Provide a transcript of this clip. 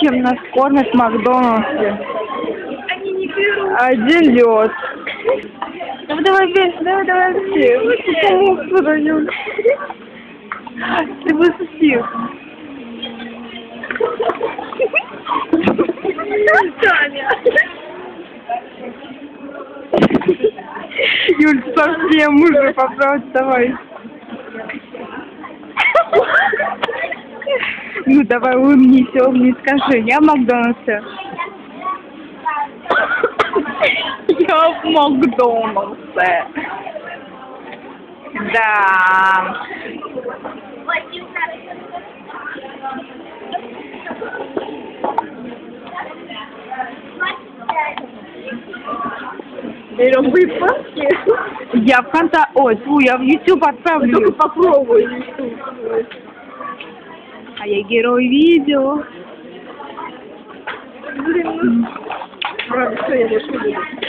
чем нас кормят в Макдональдсе. Не. Один лед. Давай, давай, весь, давай, давай, все. Кому подаем? Ты высосил. Юль, совсем уже поправь, давай. Ну давай улыбнись, улыбнись, скажи, я в Макдональдсе. Я в Макдональдсе. Да. Берем выпаски. Я в конта... Ой, фу, я в YouTube отправлю. Только попробуй. А я герой видео. Блин, ну... Правда, что я больше буду.